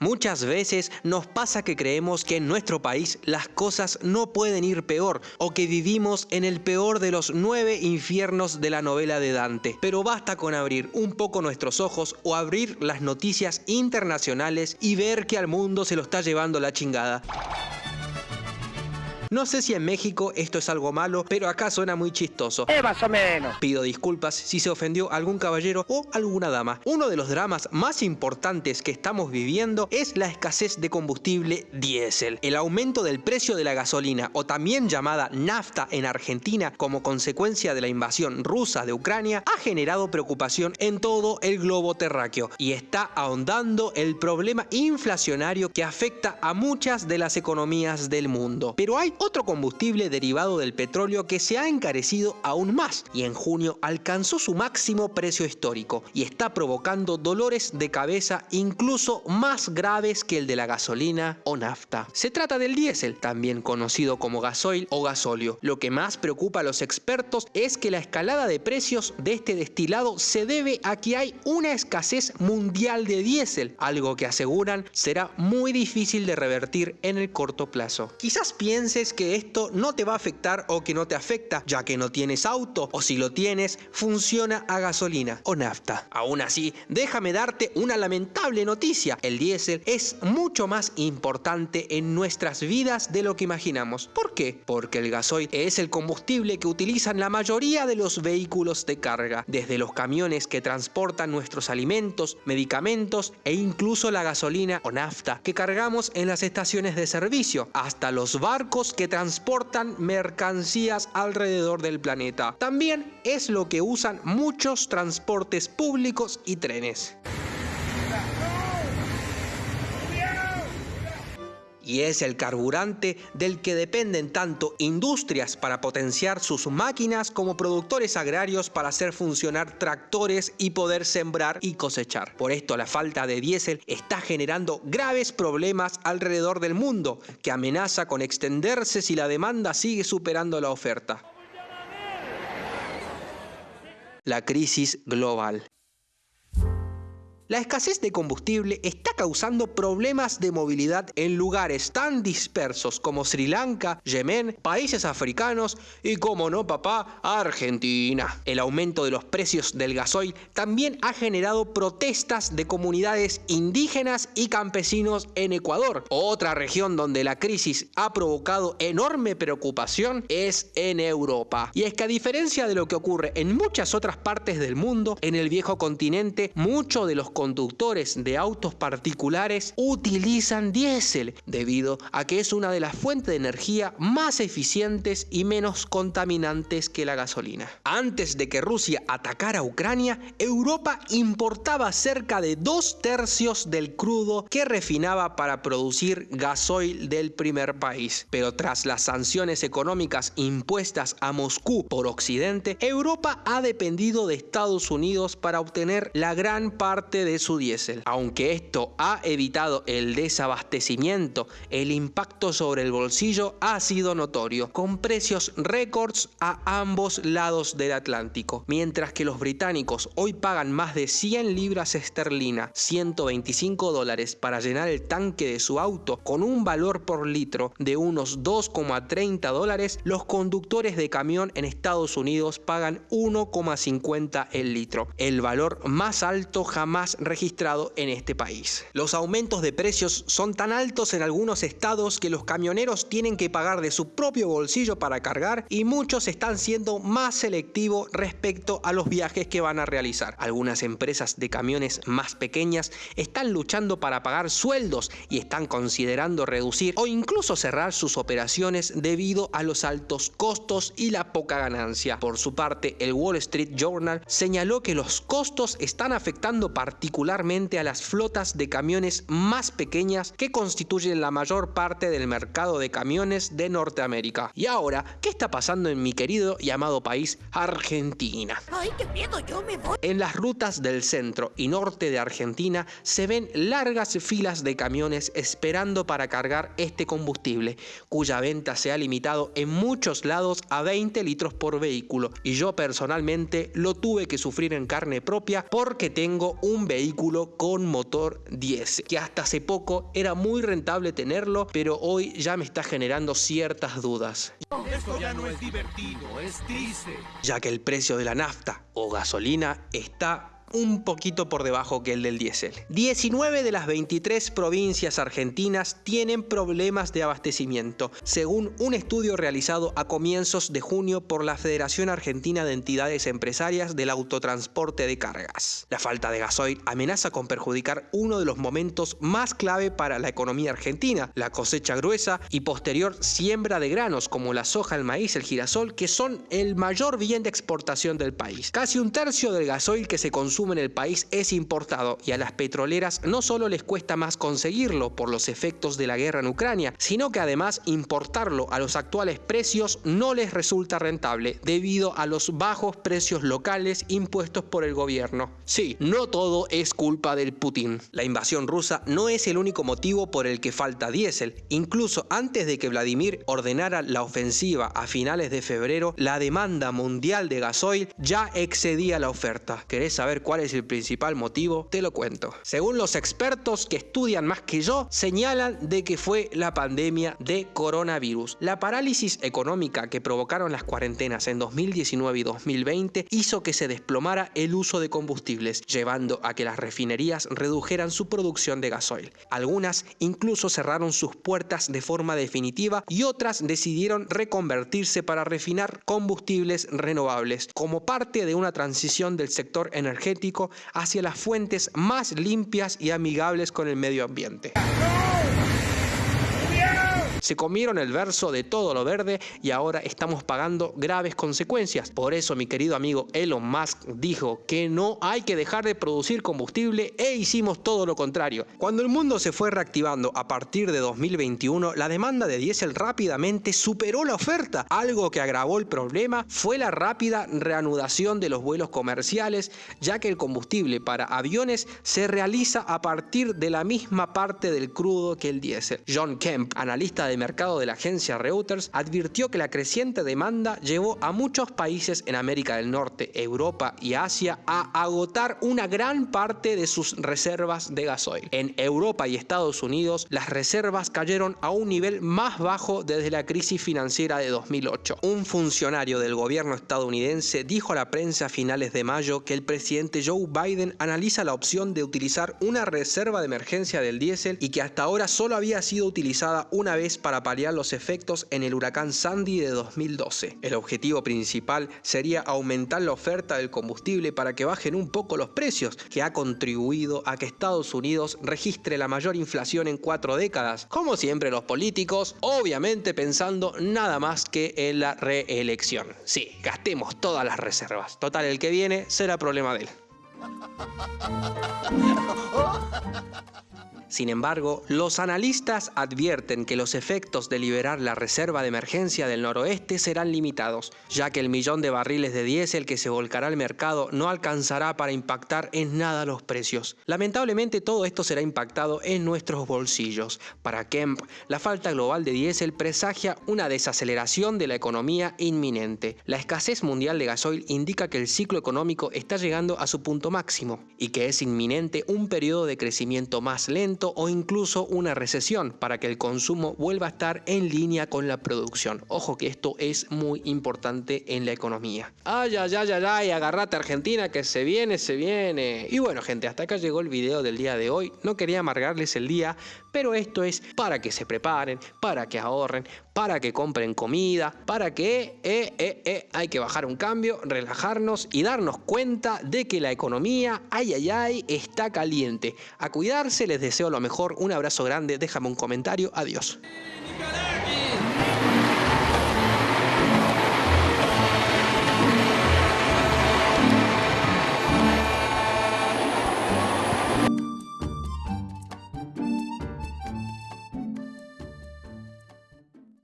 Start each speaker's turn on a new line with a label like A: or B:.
A: Muchas veces nos pasa que creemos que en nuestro país las cosas no pueden ir peor o que vivimos en el peor de los nueve infiernos de la novela de Dante. Pero basta con abrir un poco nuestros ojos o abrir las noticias internacionales y ver que al mundo se lo está llevando la chingada. No sé si en México esto es algo malo, pero acá suena muy chistoso.
B: Eh, más o menos.
A: Pido disculpas si se ofendió algún caballero o alguna dama. Uno de los dramas más importantes que estamos viviendo es la escasez de combustible diésel. El aumento del precio de la gasolina, o también llamada nafta en Argentina como consecuencia de la invasión rusa de Ucrania, ha generado preocupación en todo el globo terráqueo y está ahondando el problema inflacionario que afecta a muchas de las economías del mundo. Pero hay otro combustible derivado del petróleo que se ha encarecido aún más y en junio alcanzó su máximo precio histórico y está provocando dolores de cabeza incluso más graves que el de la gasolina o nafta. Se trata del diésel, también conocido como gasoil o gasóleo. Lo que más preocupa a los expertos es que la escalada de precios de este destilado se debe a que hay una escasez mundial de diésel, algo que aseguran será muy difícil de revertir en el corto plazo. Quizás pienses que esto no te va a afectar o que no te afecta, ya que no tienes auto o si lo tienes, funciona a gasolina o nafta. Aún así, déjame darte una lamentable noticia. El diésel es mucho más importante en nuestras vidas de lo que imaginamos. ¿Por qué? Porque el gasoil es el combustible que utilizan la mayoría de los vehículos de carga, desde los camiones que transportan nuestros alimentos, medicamentos e incluso la gasolina o nafta que cargamos en las estaciones de servicio, hasta los barcos que transportan mercancías alrededor del planeta. También es lo que usan muchos transportes públicos y trenes. Y es el carburante del que dependen tanto industrias para potenciar sus máquinas como productores agrarios para hacer funcionar tractores y poder sembrar y cosechar. Por esto la falta de diésel está generando graves problemas alrededor del mundo que amenaza con extenderse si la demanda sigue superando la oferta. La crisis global. La escasez de combustible está causando problemas de movilidad en lugares tan dispersos como Sri Lanka, Yemen, países africanos y, como no papá, Argentina. El aumento de los precios del gasoil también ha generado protestas de comunidades indígenas y campesinos en Ecuador. Otra región donde la crisis ha provocado enorme preocupación es en Europa. Y es que a diferencia de lo que ocurre en muchas otras partes del mundo, en el viejo continente, muchos de los conductores de autos particulares utilizan diésel debido a que es una de las fuentes de energía más eficientes y menos contaminantes que la gasolina. Antes de que Rusia atacara a Ucrania, Europa importaba cerca de dos tercios del crudo que refinaba para producir gasoil del primer país. Pero tras las sanciones económicas impuestas a Moscú por Occidente, Europa ha dependido de Estados Unidos para obtener la gran parte de de su diésel. Aunque esto ha evitado el desabastecimiento, el impacto sobre el bolsillo ha sido notorio, con precios récords a ambos lados del Atlántico. Mientras que los británicos hoy pagan más de 100 libras esterlina, 125 dólares para llenar el tanque de su auto con un valor por litro de unos 2,30 dólares, los conductores de camión en Estados Unidos pagan 1,50 el litro, el valor más alto jamás registrado en este país. Los aumentos de precios son tan altos en algunos estados que los camioneros tienen que pagar de su propio bolsillo para cargar y muchos están siendo más selectivos respecto a los viajes que van a realizar. Algunas empresas de camiones más pequeñas están luchando para pagar sueldos y están considerando reducir o incluso cerrar sus operaciones debido a los altos costos y la poca ganancia. Por su parte, el Wall Street Journal señaló que los costos están afectando particularmente particularmente a las flotas de camiones más pequeñas que constituyen la mayor parte del mercado de camiones de Norteamérica. Y ahora, ¿qué está pasando en mi querido y amado país, Argentina?
C: ¡Ay, qué miedo! ¡Yo me voy!
A: En las rutas del centro y norte de Argentina se ven largas filas de camiones esperando para cargar este combustible, cuya venta se ha limitado en muchos lados a 20 litros por vehículo. Y yo personalmente lo tuve que sufrir en carne propia porque tengo un vehículo vehículo con motor 10, que hasta hace poco era muy rentable tenerlo, pero hoy ya me está generando ciertas dudas.
B: Esto ya no es divertido, es triste.
A: Ya que el precio de la nafta o gasolina está un poquito por debajo que el del diésel. 19 de las 23 provincias argentinas tienen problemas de abastecimiento, según un estudio realizado a comienzos de junio por la Federación Argentina de Entidades Empresarias del Autotransporte de Cargas. La falta de gasoil amenaza con perjudicar uno de los momentos más clave para la economía argentina, la cosecha gruesa y posterior siembra de granos como la soja, el maíz, el girasol, que son el mayor bien de exportación del país. Casi un tercio del gasoil que se consume en el país es importado y a las petroleras no solo les cuesta más conseguirlo por los efectos de la guerra en Ucrania, sino que además importarlo a los actuales precios no les resulta rentable debido a los bajos precios locales impuestos por el gobierno. Sí, no todo es culpa del Putin. La invasión rusa no es el único motivo por el que falta diésel. Incluso antes de que Vladimir ordenara la ofensiva a finales de febrero, la demanda mundial de gasoil ya excedía la oferta. ¿Querés saber cuál es el principal motivo? Te lo cuento. Según los expertos que estudian más que yo, señalan de que fue la pandemia de coronavirus. La parálisis económica que provocaron las cuarentenas en 2019 y 2020 hizo que se desplomara el uso de combustibles, llevando a que las refinerías redujeran su producción de gasoil. Algunas incluso cerraron sus puertas de forma definitiva y otras decidieron reconvertirse para refinar combustibles renovables como parte de una transición del sector energético hacia las fuentes más limpias y amigables con el medio ambiente. Se comieron el verso de todo lo verde y ahora estamos pagando graves consecuencias. Por eso mi querido amigo Elon Musk dijo que no hay que dejar de producir combustible e hicimos todo lo contrario. Cuando el mundo se fue reactivando a partir de 2021, la demanda de diésel rápidamente superó la oferta. Algo que agravó el problema fue la rápida reanudación de los vuelos comerciales, ya que el combustible para aviones se realiza a partir de la misma parte del crudo que el diésel. John Kemp, analista de mercado de la agencia Reuters advirtió que la creciente demanda llevó a muchos países en América del Norte, Europa y Asia a agotar una gran parte de sus reservas de gasoil. En Europa y Estados Unidos, las reservas cayeron a un nivel más bajo desde la crisis financiera de 2008. Un funcionario del gobierno estadounidense dijo a la prensa a finales de mayo que el presidente Joe Biden analiza la opción de utilizar una reserva de emergencia del diésel y que hasta ahora solo había sido utilizada una vez para paliar los efectos en el huracán Sandy de 2012. El objetivo principal sería aumentar la oferta del combustible para que bajen un poco los precios, que ha contribuido a que Estados Unidos registre la mayor inflación en cuatro décadas. Como siempre los políticos, obviamente pensando nada más que en la reelección. Sí, gastemos todas las reservas. Total, el que viene será problema de él. Sin embargo, los analistas advierten que los efectos de liberar la reserva de emergencia del noroeste serán limitados, ya que el millón de barriles de diésel que se volcará al mercado no alcanzará para impactar en nada los precios. Lamentablemente todo esto será impactado en nuestros bolsillos. Para Kemp, la falta global de diésel presagia una desaceleración de la economía inminente. La escasez mundial de gasoil indica que el ciclo económico está llegando a su punto máximo y que es inminente un periodo de crecimiento más lento o incluso una recesión para que el consumo vuelva a estar en línea con la producción. Ojo que esto es muy importante en la economía. Ay, ay, ay, ay, ay, agarrate Argentina que se viene, se viene. Y bueno gente, hasta acá llegó el video del día de hoy. No quería amargarles el día, pero esto es para que se preparen, para que ahorren, para que compren comida, para que eh, eh, eh, hay que bajar un cambio, relajarnos y darnos cuenta de que la economía, ay, ay, ay, está caliente. A cuidarse, les lo mejor, un abrazo grande, déjame un comentario, adiós.